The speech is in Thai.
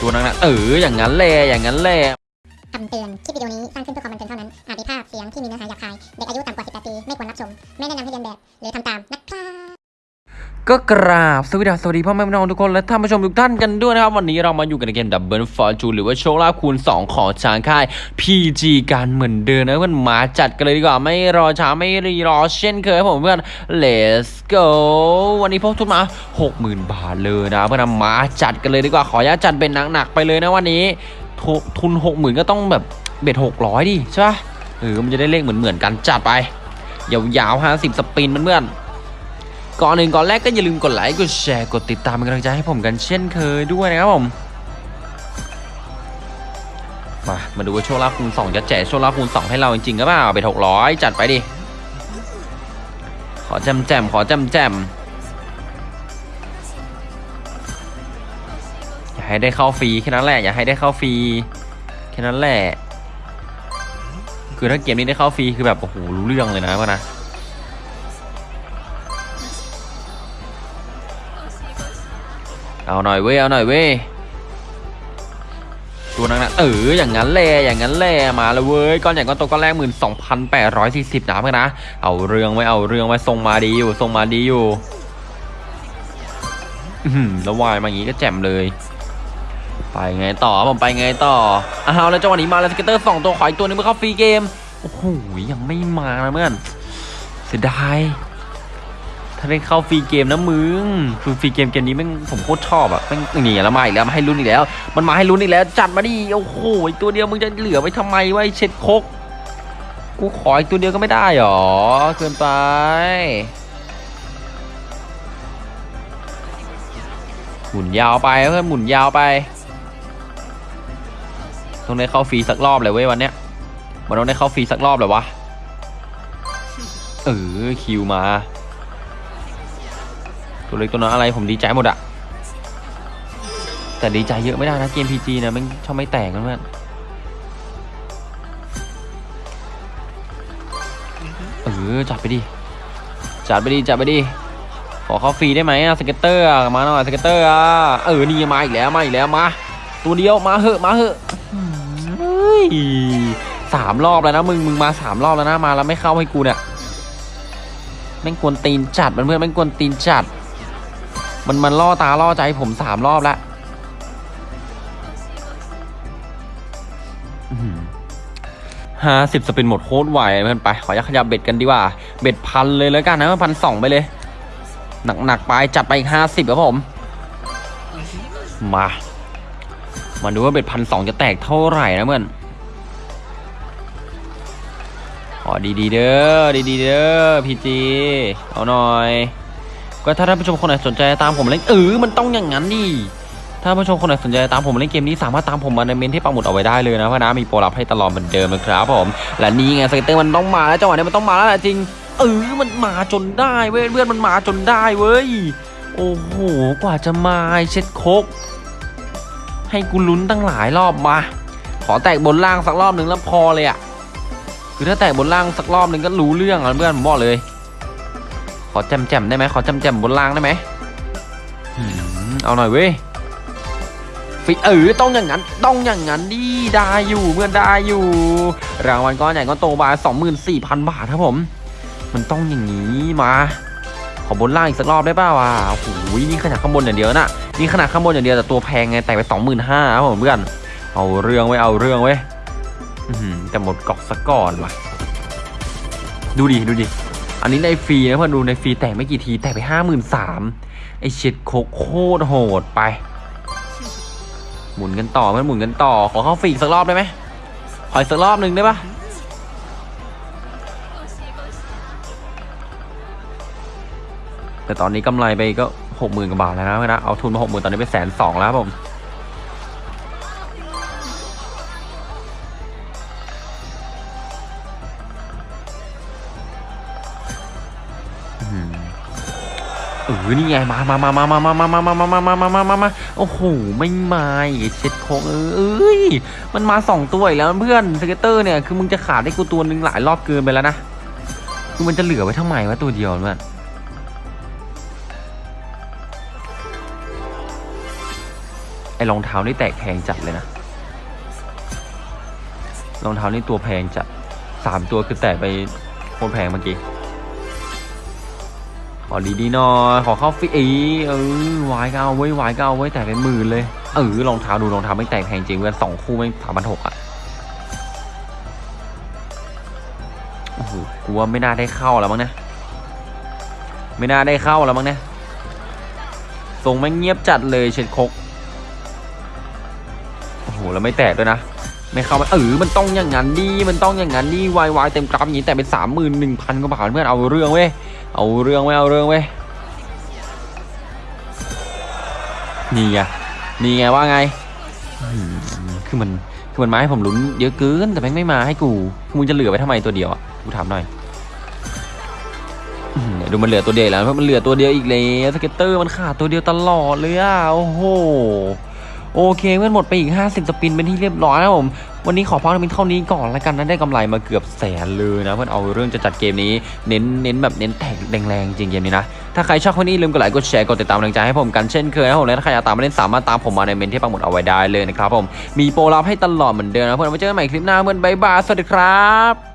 ตัวนั้นนะเอออย่างนั้นแหละอย่างนั้นแหละคำเตือน คลิปวิดีโอนี้สร้างขึ้นเพื่อความบันเทิงเท่านั้น อาจมีภาพเสียงที่มีเนื้อหาหยาบคาย เด็กอายุต่ำกว่า 18 ปี ไม่ควรรับชม ไม่แนะนำให้เลียนแบบ หรือทำตามนะครับ ก็กราบสวัสดีสวัสดีพ่อแม่พี่น้องทุกคนและท่านผู้ชมทุกท่านกันด้วยนะครับ วันนี้เรามาอยู่กันในเกม Double Fortune หรือว่าโชคลาภคูณ 2 ของทางค่าย PG กันเหมือนเดิมนะเพื่อนมาจัดกันเลยดีกว่า ไม่รอช้าไม่รีรอเช่นเคยครับผมเพื่อน let's go วันนี้พกทุนมา 60,000 บาทเลยนะเพื่อนมาจัดกันเลยดีกว่าขออนุญาตจัดเป็นหนักๆไปเลยนะวันนี้ทุทุน60,000 ก็ต้องแบบเบ็ด600 ดิใช่ปะเออมันจะได้เลขเหมือนๆกันจัดไปยาวๆ50สปินเพื่อนๆ ก่อนหนึ่งก่อนแรกก็อย่าลืมกดไลค์กดแชร์กดติดตามเป็นกำลังใจให้ผมกันเช่นเคยด้วยนะครับผมมามาดูว่าโชคลาภคูณ2จะแจกโชคลาภคูณ2ให้เราจริงๆก็เปล่าไปหกร้อยจัดไปดิ ขอแจมแจมขอแจมแจมอย่าให้ได้เข้าฟรีแค่นั้นแหละอย่าให้ได้เข้าฟรีแค่นั้นแหละ คือถ้าเกมนี้ได้เข้าฟรีคือแบบโอ้โหรู้เรื่องเลยนะพ่อนะ เอาหน่อยเว้ยเอาหน่อยเว้ยตัวนั้นะเอออย่างนั้นแหละอย่างนั้นแหละมาแล้วเว้ยก้อนใหญ่ก้อนโตก้อนแรกหมื่นสองพันแปดร้อยสี่สิบนะเพื่อนนะเอาเรื่องเว้ยเอาเรื่องเว้ยทรงมาดีอยู่ทรงมาดีอยู่แล้ววายมาอย่างงี้ก็แจ่มเลย ไปไงต่อผมไปไงต่ออ้าวแล้วจังหวะนี้มาแล้ว scatter สองตัวขออีกตัวนึงเมื่อเข้าฟรีเกมโอ้โหยังไม่มานะเพื่อนเสียดาย ถ้าได้เข้าฟรีเกมนะมึงคือฟรีเกมเกมนี้แม่งผมโคตรชอบอะแม่งนี่แล้วมาอีกแล้วมาให้ลุ้นอีกแล้ว มันมาให้ลุ้นอีกแล้ว จัดมาดิโอ้โหอีกตัวเดียวมึงจะเหลือไว้ทำไมวะเช็ดโคกกูขออีกตัวเดียวก็ไม่ได้หรอเกินไปหมุนยาวไปเพื่อนหมุนยาวไปต้องได้เข้าฟรีสักรอบเลยเว้ยวันเนี้ยมันต้องได้เข้าฟรีสักรอบเลยวะเออคิวมา ตัวเล็กตัวน้อยอะไรผมดีใจหมดอะแต่ดีใจเยอะไม่ได้นะเกม PG นะมันชอบไม่แตกกันเพื่อนเออจัดไปดิจัดไปดิจัดไปดิขอเข้าฟรีได้ไหมอะ scatter มาหน่อย scatter อะเออนี่มาอีกแล้วมาอีกแล้วมาตัวเดียวมาเหอะมาเหอะสามรอบแล้วนะมึงมึงมาสามรอบแล้วนะมาแล้วไม่เข้าให้กูเนี่ยแม่งกวนตีนจัดมันเพื่อนแม่งกวนตีนจัด มันมันล่อตาล่อใจผมสามรอบแล้วห้าสิบสปินหมดโคตรไหวเพื่อนไป ขออนุญาขยับเบ็ดกันดีกว่า เบ็ดพันเลยแล้วกันนะพันสองไปเลย หนักๆไปจัดไปอีกห้าสิบครับผม มา มาดูว่าเบ็ดพันสองจะแตกเท่าไหร่นะเพื่อนขอดีๆเด้อดีๆเด้อพีจีเอาหน่อย ก็ถ้าท่านผู้ชมคนไหนสนใจตามผมเล่นเออมันต้องอย่างนั้นดิถ้าผู้ชมคนไหนสนใจตามผมเล่นเกมนี้สามารถตามผมมาในเมนที่ปักหมุดเอาไว้ได้เลยนะเพราะนะมีโปรลับให้ตลอดเหมือนเดิมนะครับผม และนี่ไง scatter มันต้องมาแล้วจังหวะนี้มันต้องมาแล้วแหละจริง เออมันมาจนได้เว้ยเพื่อนมันมาจนได้เว้ยโอ้โหกว่าจะมาเช็ดโคกให้กูลุ้นตั้งหลายรอบมา ขอแตกบนล่างสักรอบหนึ่งแล้วพอเลยอะคือถ้าแตกบนล่างสักรอบหนึ่งก็รู้เรื่องอะเพื่อนผมบอกเลย ขอแจมแจมได้ไหมขอแจมแจมบนล่างได้ไหมเอาหน่อยเว้ยฟิเออต้องอย่างนั้นต้องอย่างนั้นดิได้อยู่เพื่อนได้อยู่ รางวัลก้อนใหญ่ก้อนโตบาสองหมื่นสี่พันบาทครับผม มันต้องอย่างนี้มาขอบนล่างอีกสักรอบได้ป่าวะโอ้โหนี่ขนาดข้างบนอย่างเดียวนะนี่ขนาดข้างบนอย่างเดียวแต่ตัวแพงไงแต่ไปสองหมื่นห้าครับผมเพื่อนเอาเรื่องไว้เอาเรื่องไว้แต่หมดกอกซะก่อนว่ะดูดิดูดิ อันนี้ในฟรีนะเพื่อนดูในฟรีแต่ไม่กี่ทีแต่ไปห้าหมื่นสามไอเช็ดโคโคตรโหดไป หมุนกันต่อเพื่อนหมุนกันต่อ ขอเข้าฟรีสักรอบได้ไหมขออีกสักรอบหนึ่งได้ปะแต่ตอนนี้กำไรไปก็หกหมื่นกว่าบาทแล้วนะเอาทุนมาหกหมื่นตอนนี้ไปแสนสองแล้วผม เออนี่ไงมามามามามามามามามามามามามามามามาโอ้โหไม่มาเช็ดโคกเออเอ้ยมันมาสองตัวอีกแล้วเพื่อน scatter เนี่ยคือมึงจะขาดให้กูตัวหนึ่งหลายรอบเกินไปแล้วนะคือมันจะเหลือไว้ทำไมวะตัวเดียวเพื่อนอ้รองเท้านี่แตกแพงจัดเลยนะรองเท้านี่ตัวแพงจัดสามตัวคือแตกไปโคตรแพงเมื่อกี้ ขอดีดีหน่อยขอเข้าฟรีอีเออวายก็เอาไว้วายก็เอาไว้แต่เป็นหมื่นเลยเออรองเท้าดูรองเท้าไม่แตกแพงจริงเพื่อนสองคู่ไม่สามพันหกอะโอ้โหกูว่าไม่น่าได้เข้าแล้วมั้งนะไม่น่าได้เข้าแล้วมั้งนะทรงแม่งเงียบจัดเลยเช็ดคกโอ้โหแล้วไม่แตกด้วยนะ ไม่เข้ามาเออมันต้องอย่างนั้นดิมันต้องอย่างนั้นดิวายวายเต็มกราฟอย่างนี้แต่เป็นสามหมื่นหนึ่งพันกว่าบาทเพื่อนเอาเรื่องเว้ยเอาเรื่องเว้ยเอาเรื่องเว้ยนี่ไงนี่ไงว่าไงคือมันคือมันมาให้ผมลุ้นเยอะเกินแต่แม่งไม่มาให้กูมึงจะเหลือไว้ทำไมตัวเดียวอะกูถามหน่อยดูมันเหลือตัวเดียวแล้วเพราะมันเหลือตัวเดียวอีกแล้ว scatter มันขาดตัวเดียวตลอดเลยอะโอ้โห โอเคเพื่อนหมดไปอีก 50 spin เป็นที่เรียบร้อยแล้วผม วันนี้ขอพักเป็นเท่านี้ก่อนแล้วกันนะได้กำไรมาเกือบแสนเลยนะ เพื่อนเอาเรื่องจะจัดเกมนี้เน้นเน้นแบบเน้นแตกแรงๆจริงเกมนี้นะ ถ้าใครชอบก็อย่าลืมกดไลค์กดแชร์กดติดตามกำลังใจให้ผมกันเช่นเคยนะผมและถ้าใครอยากตามมาเล่นสามารถตามผมมาในเมนต์ที่ปักหมุดเอาไว้ได้เลยนะครับผมมีโปรลับให้ตลอดเหมือนเดิมนะเพื่อนไว้เจอกันใหม่คลิปหน้าเพื่อน bye bye สวัสดีครับ